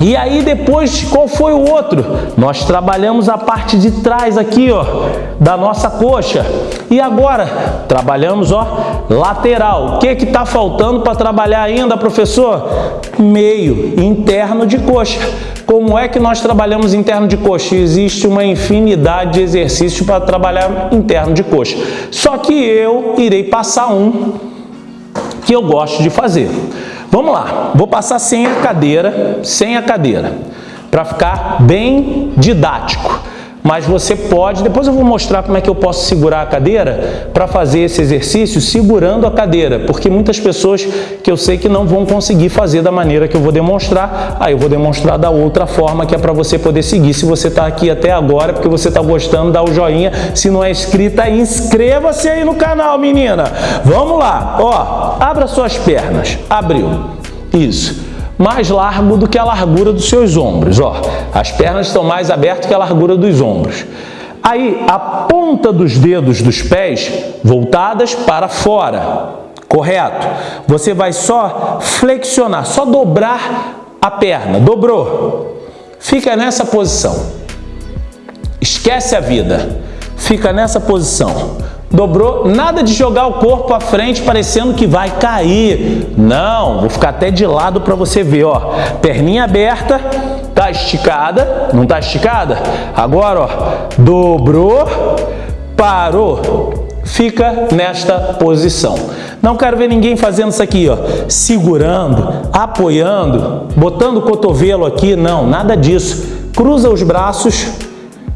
E aí depois, qual foi o outro? Nós trabalhamos a parte de trás aqui, ó, da nossa coxa. E agora, trabalhamos, ó, lateral. O que que tá faltando para trabalhar ainda, professor? Meio, interno de coxa. Como é que nós trabalhamos interno de coxa? Existe uma infinidade de exercícios para trabalhar interno de coxa. Só que eu irei passar um que eu gosto de fazer. Vamos lá, vou passar sem a cadeira, sem a cadeira, para ficar bem didático. Mas você pode, depois eu vou mostrar como é que eu posso segurar a cadeira para fazer esse exercício segurando a cadeira, porque muitas pessoas que eu sei que não vão conseguir fazer da maneira que eu vou demonstrar, aí eu vou demonstrar da outra forma que é para você poder seguir. Se você está aqui até agora, porque você está gostando, dá o joinha. Se não é inscrita, inscreva-se aí no canal, menina. Vamos lá, ó, abra suas pernas, abriu, isso. Mais largo do que a largura dos seus ombros. Ó, as pernas estão mais abertas que a largura dos ombros. Aí, a ponta dos dedos dos pés voltadas para fora. Correto? Você vai só flexionar, só dobrar a perna. Dobrou. Fica nessa posição. Esquece a vida. Fica nessa posição dobrou, nada de jogar o corpo à frente parecendo que vai cair. Não, vou ficar até de lado para você ver, ó. Perninha aberta, tá esticada, não tá esticada? Agora, ó, dobrou, parou, fica nesta posição. Não quero ver ninguém fazendo isso aqui, ó, segurando, apoiando, botando o cotovelo aqui, não, nada disso. Cruza os braços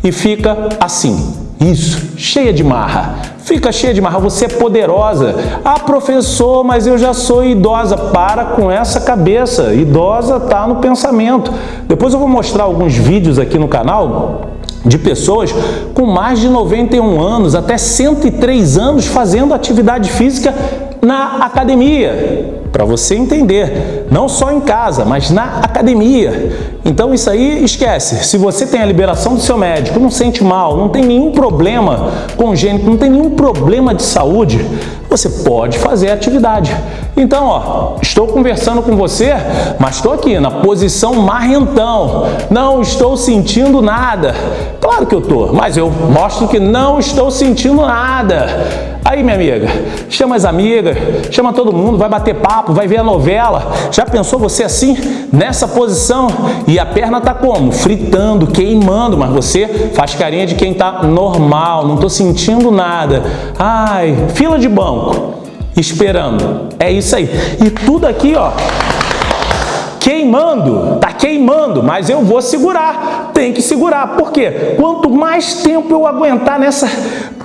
e fica assim. Isso, cheia de marra. Fica cheia de marra, você é poderosa. Ah, professor, mas eu já sou idosa. Para com essa cabeça. Idosa está no pensamento. Depois eu vou mostrar alguns vídeos aqui no canal de pessoas com mais de 91 anos, até 103 anos fazendo atividade física na academia para você entender, não só em casa, mas na academia. Então isso aí esquece. Se você tem a liberação do seu médico, não sente mal, não tem nenhum problema congênito, não tem nenhum problema de saúde, você pode fazer atividade. Então, ó, estou conversando com você, mas estou aqui na posição marrentão. Não estou sentindo nada. Claro que eu estou, mas eu mostro que não estou sentindo nada. Aí, minha amiga, chama as amigas, chama todo mundo, vai bater papo, vai ver a novela. Já pensou você assim, nessa posição? E a perna tá como? Fritando, queimando, mas você faz carinha de quem tá normal, não tô sentindo nada. Ai, fila de banco, esperando. É isso aí. E tudo aqui, ó, queimando, tá queimando, mas eu vou segurar, tem que segurar, por quê? Quanto mais tempo eu aguentar nessa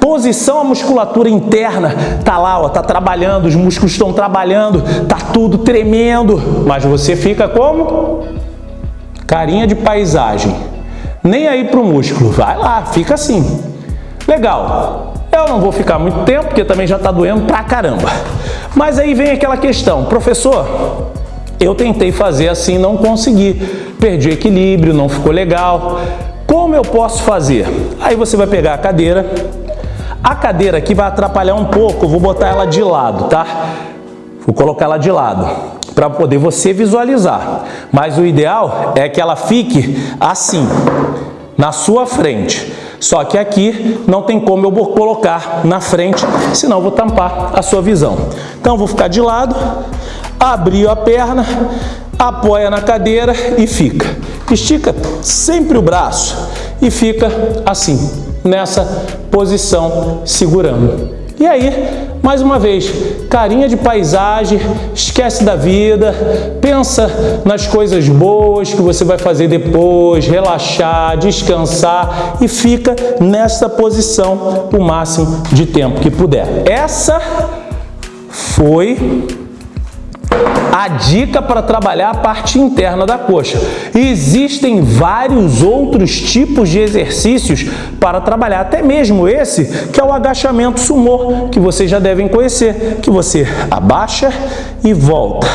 posição, a musculatura interna tá lá, ó, tá trabalhando, os músculos estão trabalhando, tá tudo tremendo, mas você fica como? Carinha de paisagem, nem aí pro músculo, vai lá, fica assim. Legal, eu não vou ficar muito tempo, porque também já tá doendo pra caramba. Mas aí vem aquela questão, professor, eu tentei fazer assim, não consegui. Perdi o equilíbrio, não ficou legal. Como eu posso fazer? Aí você vai pegar a cadeira. A cadeira aqui vai atrapalhar um pouco, vou botar ela de lado, tá? Vou colocar ela de lado para poder você visualizar. Mas o ideal é que ela fique assim, na sua frente. Só que aqui não tem como eu colocar na frente, senão vou tampar a sua visão. Então, vou ficar de lado, abriu a perna, apoia na cadeira e fica. Estica sempre o braço e fica assim, nessa posição, segurando. E aí, mais uma vez, carinha de paisagem, esquece da vida, pensa nas coisas boas que você vai fazer depois, relaxar, descansar e fica nessa posição o máximo de tempo que puder. Essa foi a dica para trabalhar a parte interna da coxa. Existem vários outros tipos de exercícios para trabalhar, até mesmo esse que é o agachamento sumô, que vocês já devem conhecer, que você abaixa e volta,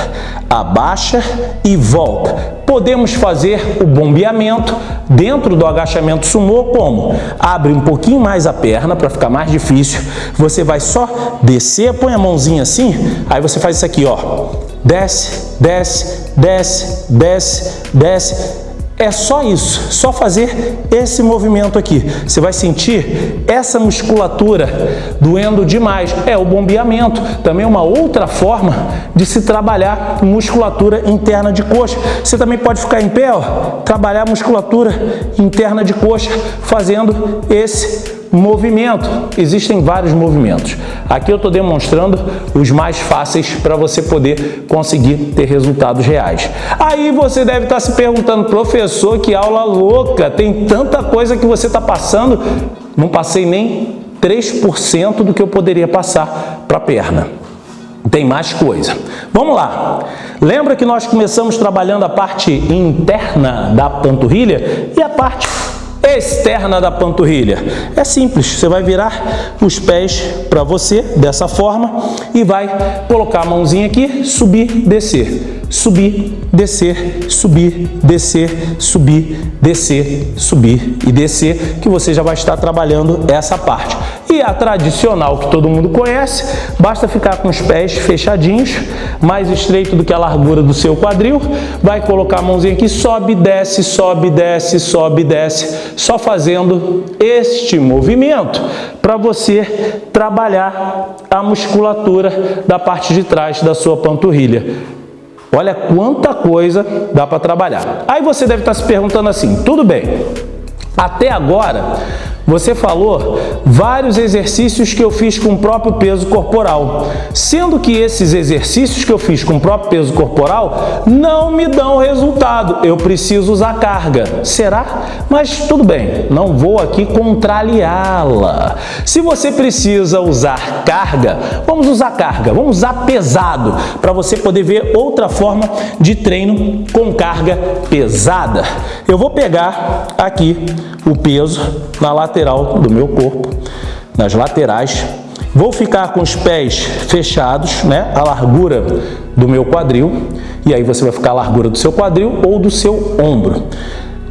abaixa e volta. Podemos fazer o bombeamento dentro do agachamento sumô como? Abre um pouquinho mais a perna para ficar mais difícil. Você vai só descer, põe a mãozinha assim, aí você faz isso aqui, ó desce, desce, desce, desce, desce. É só isso, só fazer esse movimento aqui. Você vai sentir essa musculatura doendo demais. É o bombeamento, também uma outra forma de se trabalhar musculatura interna de coxa. Você também pode ficar em pé, ó, trabalhar musculatura interna de coxa fazendo esse movimento. Existem vários movimentos. Aqui eu estou demonstrando os mais fáceis para você poder conseguir ter resultados reais. Aí você deve estar tá se perguntando, professor, que aula louca, tem tanta coisa que você está passando. Não passei nem 3% do que eu poderia passar para a perna. Tem mais coisa. Vamos lá. Lembra que nós começamos trabalhando a parte interna da panturrilha e a parte externa da panturrilha. É simples, você vai virar os pés para você dessa forma e vai colocar a mãozinha aqui, subir, descer. subir, descer, subir, descer, subir, descer, subir e descer, que você já vai estar trabalhando essa parte. E a tradicional que todo mundo conhece, basta ficar com os pés fechadinhos, mais estreito do que a largura do seu quadril, vai colocar a mãozinha aqui, sobe, desce, sobe, desce, sobe, desce, só fazendo este movimento para você trabalhar a musculatura da parte de trás da sua panturrilha. Olha quanta coisa dá para trabalhar. Aí você deve estar se perguntando assim, tudo bem, até agora você falou vários exercícios que eu fiz com o próprio peso corporal, sendo que esses exercícios que eu fiz com o próprio peso corporal não me dão resultado, eu preciso usar carga. Será? Mas tudo bem, não vou aqui contrariá-la. Se você precisa usar carga, vamos usar carga, vamos usar pesado, para você poder ver outra forma de treino com carga pesada. Eu vou pegar aqui o peso na lateral do meu corpo, nas laterais. Vou ficar com os pés fechados, né, a largura do meu quadril, e aí você vai ficar a largura do seu quadril ou do seu ombro.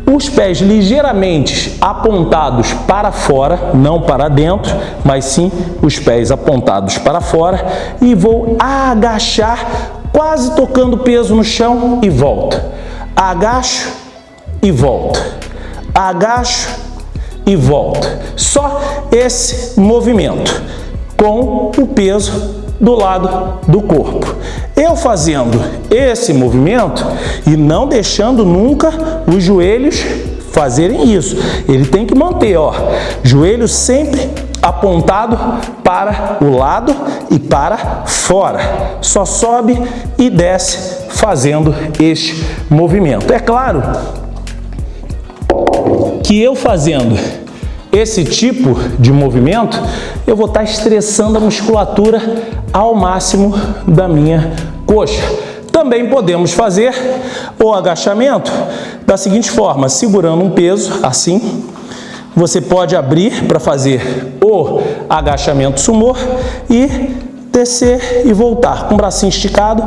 Os pés ligeiramente apontados para fora, não para dentro, mas sim os pés apontados para fora e vou agachar, quase tocando peso no chão e volta. Agacho e volta agacho e volta. Só esse movimento com o peso do lado do corpo. Eu fazendo esse movimento e não deixando nunca os joelhos fazerem isso. Ele tem que manter, ó, joelho sempre apontado para o lado e para fora. Só sobe e desce fazendo este movimento. É claro que eu fazendo esse tipo de movimento, eu vou estar estressando a musculatura ao máximo da minha coxa. Também podemos fazer o agachamento da seguinte forma, segurando um peso assim, você pode abrir para fazer o agachamento sumô e descer e voltar. Com o bracinho esticado,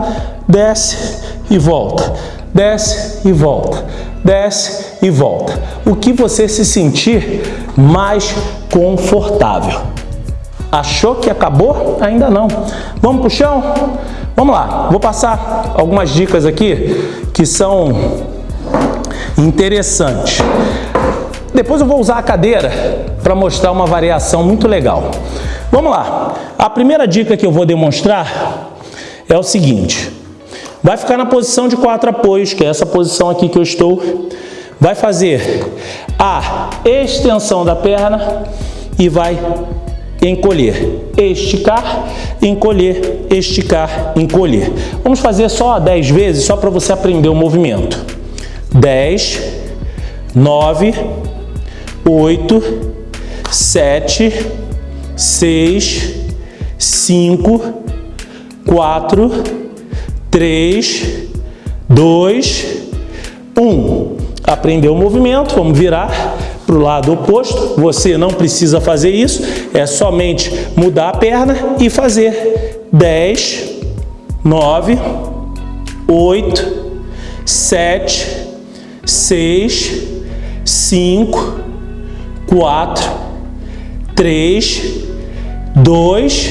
desce e volta, desce e volta, desce e volta. O que você se sentir mais confortável. Achou que acabou? Ainda não. Vamos para o chão? Vamos lá, vou passar algumas dicas aqui que são interessantes. Depois eu vou usar a cadeira para mostrar uma variação muito legal. Vamos lá. A primeira dica que eu vou demonstrar é o seguinte. Vai ficar na posição de quatro apoios, que é essa posição aqui que eu estou vai fazer a extensão da perna e vai encolher, esticar, encolher, esticar, encolher. Vamos fazer só 10 vezes, só para você aprender o movimento. 10, 9, 8, 7, 6, 5, 4, 3, 2, 1 aprender o movimento, vamos virar para o lado oposto. Você não precisa fazer isso, é somente mudar a perna e fazer 10, 9, 8, 7, 6, 5, 4, 3, 2,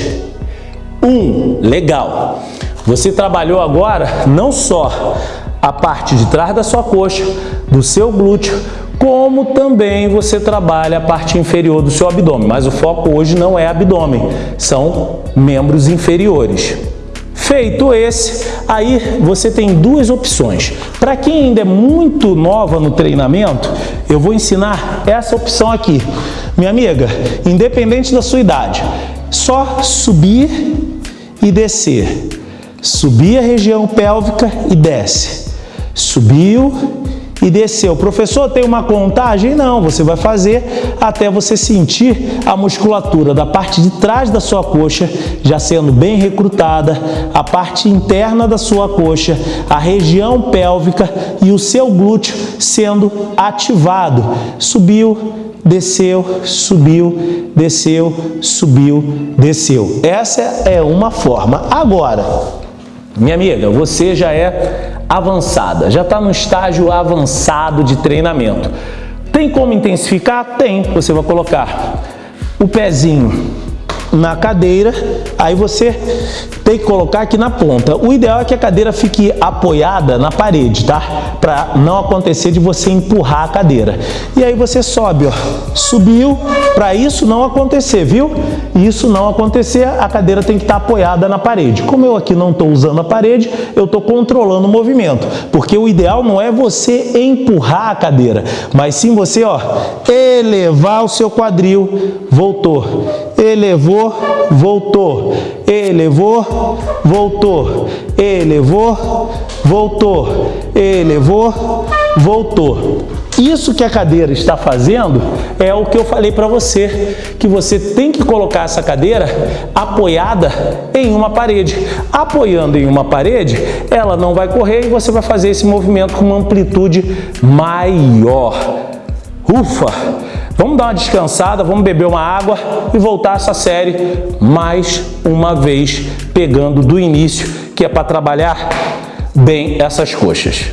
1. Legal. Você trabalhou agora não só a parte de trás da sua coxa, do seu glúteo, como também você trabalha a parte inferior do seu abdômen. Mas o foco hoje não é abdômen, são membros inferiores. Feito esse, aí você tem duas opções. Para quem ainda é muito nova no treinamento, eu vou ensinar essa opção aqui. Minha amiga, independente da sua idade, só subir e descer. Subir a região pélvica e desce Subiu e desceu. Professor, tem uma contagem? Não, você vai fazer até você sentir a musculatura da parte de trás da sua coxa já sendo bem recrutada, a parte interna da sua coxa, a região pélvica e o seu glúteo sendo ativado. Subiu, desceu, subiu, desceu, subiu, desceu. Essa é uma forma. Agora, Minha amiga, você já é avançada, já está no estágio avançado de treinamento. Tem como intensificar? Tem. Você vai colocar o pezinho na cadeira, aí você tem que colocar aqui na ponta. O ideal é que a cadeira fique apoiada na parede, tá? Para não acontecer de você empurrar a cadeira. E aí você sobe, ó. Subiu, para isso não acontecer, viu? Isso não acontecer, a cadeira tem que estar tá apoiada na parede. Como eu aqui não estou usando a parede, eu estou controlando o movimento. Porque o ideal não é você empurrar a cadeira, mas sim você, ó, elevar o seu quadril, voltou, elevou, voltou, elevou, voltou, elevou, voltou, elevou, voltou. Isso que a cadeira está fazendo é o que eu falei para você, que você tem que colocar essa cadeira apoiada em uma parede. Apoiando em uma parede, ela não vai correr e você vai fazer esse movimento com uma amplitude maior. Ufa! Vamos dar uma descansada, vamos beber uma água e voltar essa série mais uma vez, pegando do início, que é para trabalhar bem essas coxas.